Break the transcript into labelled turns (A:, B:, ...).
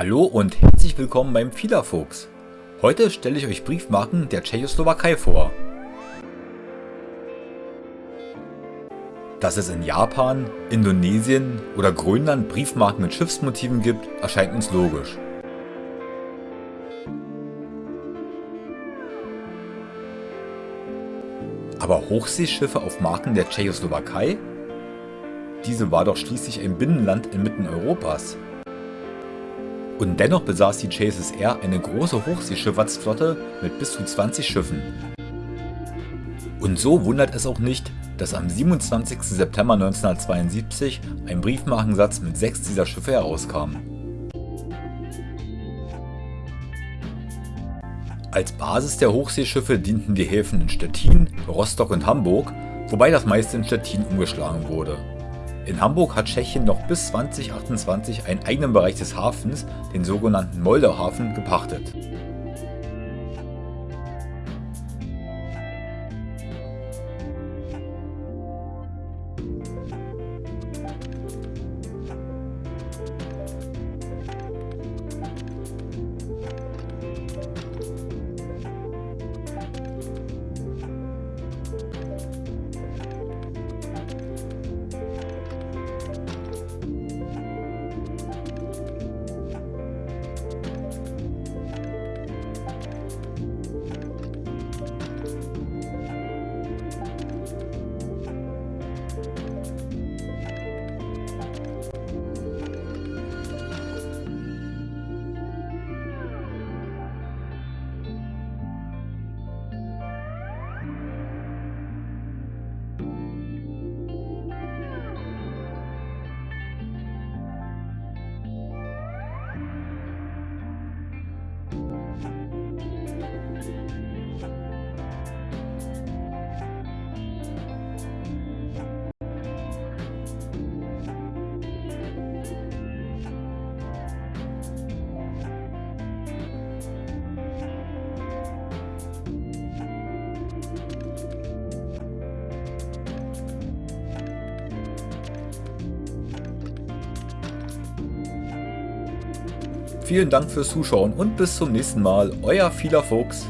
A: Hallo und herzlich willkommen beim Fiederfuchs. Heute stelle ich euch Briefmarken der Tschechoslowakei vor. Dass es in Japan, Indonesien oder Grönland Briefmarken mit Schiffsmotiven gibt, erscheint uns logisch. Aber Hochseeschiffe auf Marken der Tschechoslowakei? Diese war doch schließlich ein Binnenland inmitten Europas. Und dennoch besaß die JSSR eine große Hochseeschifffahrtsflotte mit bis zu 20 Schiffen. Und so wundert es auch nicht, dass am 27. September 1972 ein Briefmarkensatz mit sechs dieser Schiffe herauskam. Als Basis der Hochseeschiffe dienten die Häfen in Stettin, Rostock und Hamburg, wobei das meiste in Stettin umgeschlagen wurde. In Hamburg hat Tschechien noch bis 2028 einen eigenen Bereich des Hafens, den sogenannten Moldauhafen, gepachtet. Vielen Dank fürs Zuschauen und bis zum nächsten Mal, euer Vieler Fuchs.